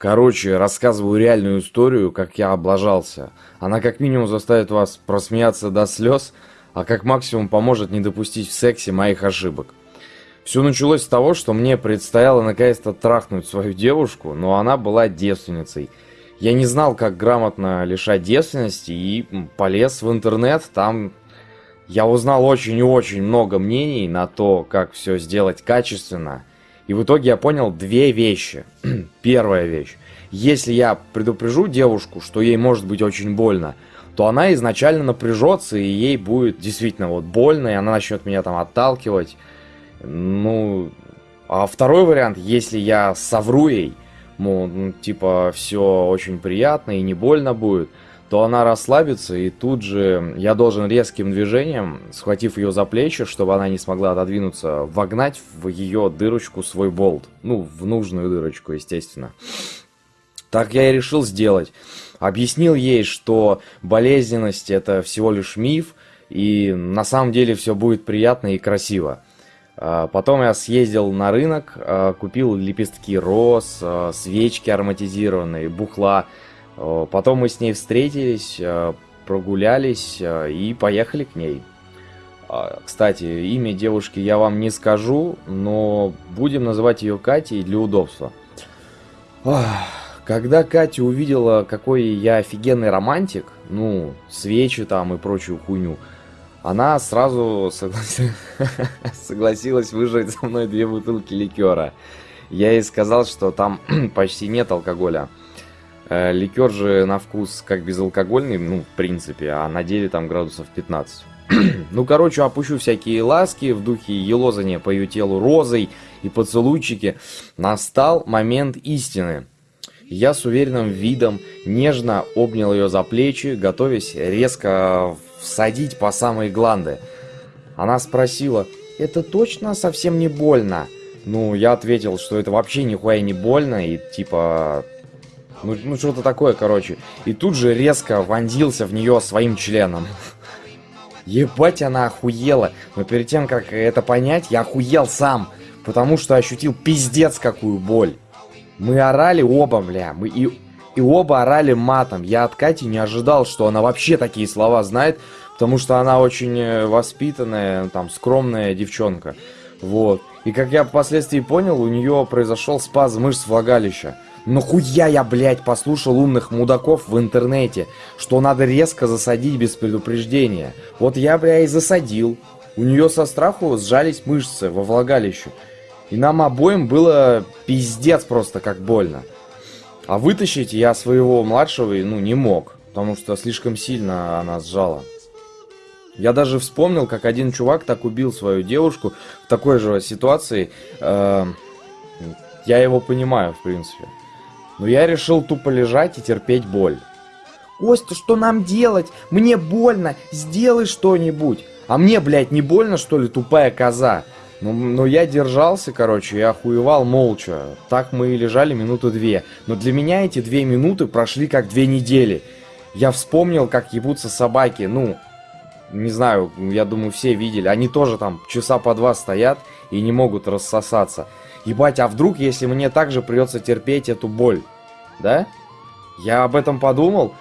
Короче, рассказываю реальную историю, как я облажался. Она как минимум заставит вас просмеяться до слез, а как максимум поможет не допустить в сексе моих ошибок. Все началось с того, что мне предстояло наконец-то трахнуть свою девушку, но она была девственницей. Я не знал, как грамотно лишать девственности и полез в интернет, там я узнал очень и очень много мнений на то, как все сделать качественно. И в итоге я понял две вещи. Первая вещь. Если я предупрежу девушку, что ей может быть очень больно, то она изначально напряжется, и ей будет действительно вот больно, и она начнет меня там отталкивать. Ну, а второй вариант, если я совру ей, мол, ну, типа, все очень приятно и не больно будет, то она расслабится, и тут же я должен резким движением, схватив ее за плечи, чтобы она не смогла отодвинуться, вогнать в ее дырочку свой болт. Ну, в нужную дырочку, естественно. Так я и решил сделать. Объяснил ей, что болезненность это всего лишь миф, и на самом деле все будет приятно и красиво. А, потом я съездил на рынок, а, купил лепестки роз, а, свечки ароматизированные, бухла, Потом мы с ней встретились, э, прогулялись э, и поехали к ней. Кстати, имя девушки я вам не скажу, но будем называть ее Катей для удобства. Когда Катя увидела, какой я офигенный романтик, ну, свечи там и прочую хуйню, она сразу согласилась, согласилась выжать со мной две бутылки ликера. Я ей сказал, что там почти нет алкоголя. Э, ликер же на вкус как безалкогольный, ну, в принципе, а на деле там градусов 15. ну, короче, опущу всякие ласки в духе елозания по ее телу розой и поцелуйчики. Настал момент истины. Я с уверенным видом нежно обнял ее за плечи, готовясь резко всадить по самые гланды. Она спросила, это точно совсем не больно? Ну, я ответил, что это вообще нихуя не больно, и типа, ну, ну что-то такое, короче. И тут же резко вонзился в нее своим членом. Ебать, она охуела. Но перед тем, как это понять, я охуел сам. Потому что ощутил пиздец какую боль. Мы орали оба, бля. Мы и, и оба орали матом. Я от Кати не ожидал, что она вообще такие слова знает. Потому что она очень э, воспитанная, там, скромная девчонка. Вот. И как я впоследствии понял, у нее произошел спазм мышц влагалища. Но хуя я, блядь, послушал умных мудаков в интернете, что надо резко засадить без предупреждения. Вот я, бля, и засадил. У нее со страху сжались мышцы во влагалище. И нам обоим было пиздец просто как больно. А вытащить я своего младшего, ну, не мог. Потому что слишком сильно она сжала. Я даже вспомнил, как один чувак так убил свою девушку в такой же ситуации. Э, я его понимаю, в принципе. Но я решил тупо лежать и терпеть боль. «Костя, что нам делать? Мне больно, сделай что-нибудь!» «А мне, блядь, не больно, что ли, тупая коза?» Ну, но я держался, короче, я охуевал молча. Так мы и лежали минуты две. Но для меня эти две минуты прошли как две недели. Я вспомнил, как ебутся собаки. Ну, не знаю, я думаю, все видели. Они тоже там часа по два стоят и не могут рассосаться. Ебать, а вдруг, если мне также придется терпеть эту боль? Да? Я об этом подумал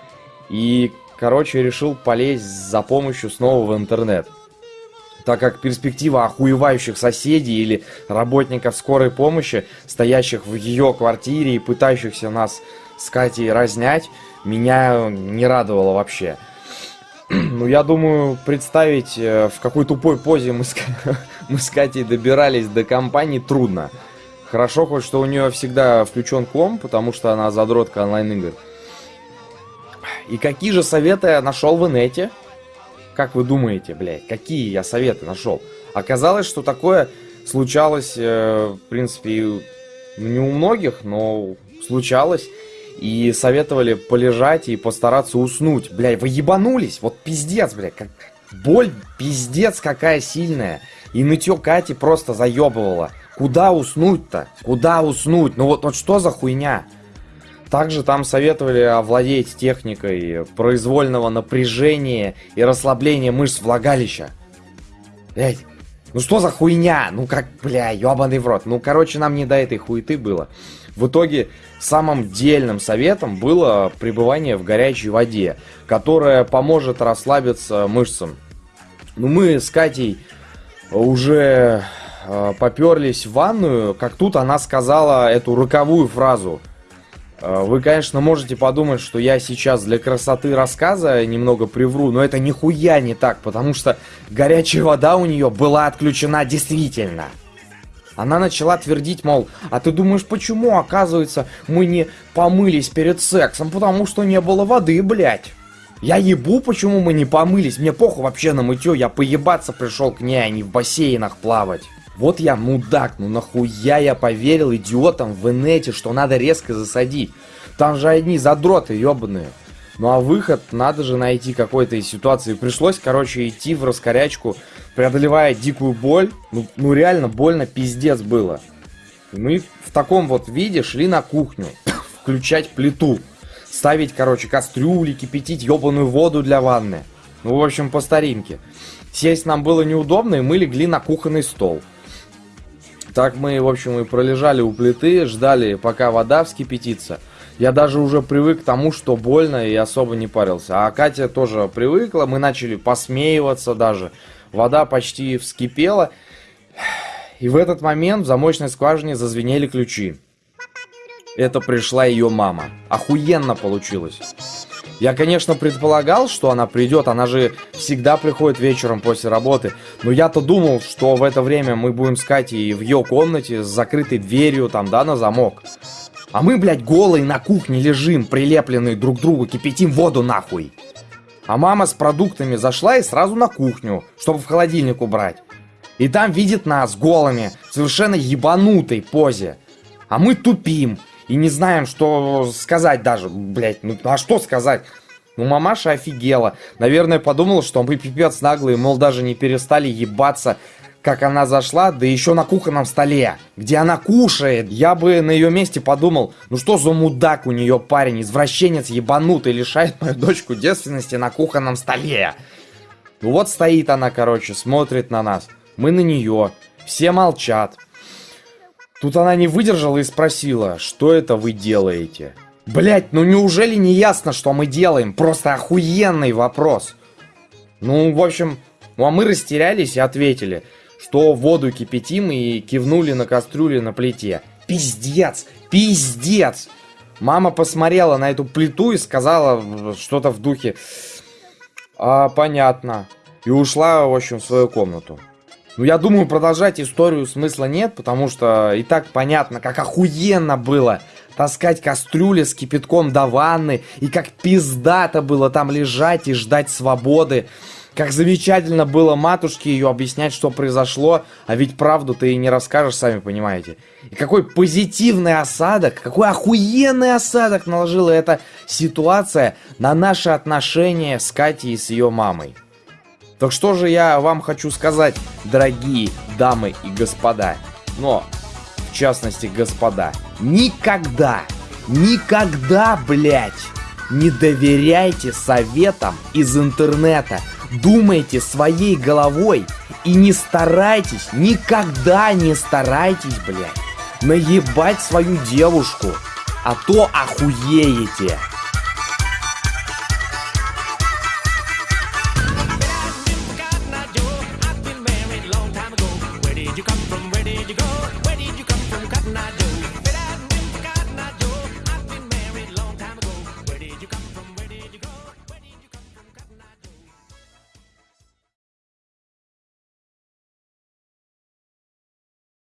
и, короче, решил полезть за помощью снова в интернет. Так как перспектива охуевающих соседей или работников скорой помощи, стоящих в ее квартире и пытающихся нас с Катей разнять, меня не радовало вообще. Ну, я думаю, представить, э, в какой тупой позе мы с, мы с Катей добирались до компании, трудно. Хорошо хоть, что у нее всегда включен ком, потому что она задротка онлайн-игр. И какие же советы я нашел в инете? Как вы думаете, блядь, какие я советы нашел? Оказалось, что такое случалось, э, в принципе, не у многих, но случалось. И советовали полежать и постараться уснуть. Блядь, вы ебанулись? Вот пиздец, блядь. Как... Боль пиздец какая сильная. И нытье Кати просто заебывало. Куда уснуть-то? Куда уснуть? Ну вот, вот что за хуйня? Также там советовали овладеть техникой произвольного напряжения и расслабления мышц влагалища. Блять, ну что за хуйня? Ну как, бля, ебаный в рот. Ну, короче, нам не до этой хуеты было. В итоге самым дельным советом было пребывание в горячей воде, которая поможет расслабиться мышцам. Ну, мы с Катей уже э, поперлись в ванную, как тут она сказала эту роковую фразу. Э, вы, конечно, можете подумать, что я сейчас для красоты рассказа немного привру, но это нихуя не так, потому что горячая вода у нее была отключена действительно. Она начала твердить, мол, а ты думаешь, почему, оказывается, мы не помылись перед сексом? Потому что не было воды, блядь. Я ебу, почему мы не помылись. Мне похуй вообще на мытье. Я поебаться пришел к ней, а не в бассейнах плавать. Вот я мудак, ну нахуя я поверил идиотам в инете, что надо резко засадить. Там же одни задроты ебаные. Ну а выход надо же найти какой-то из ситуации. Пришлось, короче, идти в раскорячку, преодолевая дикую боль. Ну, ну реально больно пиздец было. И мы в таком вот виде шли на кухню, включать плиту. Ставить, короче, кастрюли, кипятить ебаную воду для ванны. Ну, в общем, по старинке. Сесть нам было неудобно, и мы легли на кухонный стол. Так мы, в общем, и пролежали у плиты, ждали, пока вода вскипятится. Я даже уже привык к тому, что больно и особо не парился. А Катя тоже привыкла, мы начали посмеиваться даже. Вода почти вскипела. И в этот момент в замочной скважине зазвенели ключи. Это пришла ее мама. Охуенно получилось. Я, конечно, предполагал, что она придет, она же всегда приходит вечером после работы. Но я-то думал, что в это время мы будем с Катей в ее комнате с закрытой дверью, там, да, на замок. А мы, блядь, голые на кухне лежим, прилепленные друг к другу, кипятим воду нахуй. А мама с продуктами зашла и сразу на кухню, чтобы в холодильник убрать. И там видит нас голыми, совершенно ебанутой позе. А мы тупим, и не знаем, что сказать даже, блять, ну а что сказать? Ну, мамаша офигела. Наверное, подумала, что мы пипец наглые, мол, даже не перестали ебаться, как она зашла, да еще на кухонном столе, где она кушает. Я бы на ее месте подумал, ну что за мудак у нее парень, извращенец ебанутый, лишает мою дочку девственности на кухонном столе. Ну вот стоит она, короче, смотрит на нас. Мы на нее. Все молчат. Тут она не выдержала и спросила, что это вы делаете? Блять, ну неужели не ясно, что мы делаем? Просто охуенный вопрос. Ну, в общем, ну а мы растерялись и ответили, что воду кипятим и кивнули на кастрюле на плите. Пиздец, пиздец! Мама посмотрела на эту плиту и сказала что-то в духе «А, понятно». И ушла, в общем, в свою комнату. Ну, я думаю, продолжать историю смысла нет, потому что и так понятно, как охуенно было таскать кастрюли с кипятком до ванны, и как пиздато было там лежать и ждать свободы. Как замечательно было матушке ее объяснять, что произошло, а ведь правду ты и не расскажешь, сами понимаете. И какой позитивный осадок, какой охуенный осадок наложила эта ситуация на наши отношения с Катей и с ее мамой. Так что же я вам хочу сказать, дорогие дамы и господа. Но, в частности, господа, никогда, никогда, блядь, не доверяйте советам из интернета. Думайте своей головой и не старайтесь, никогда не старайтесь, блядь, наебать свою девушку, а то охуеете.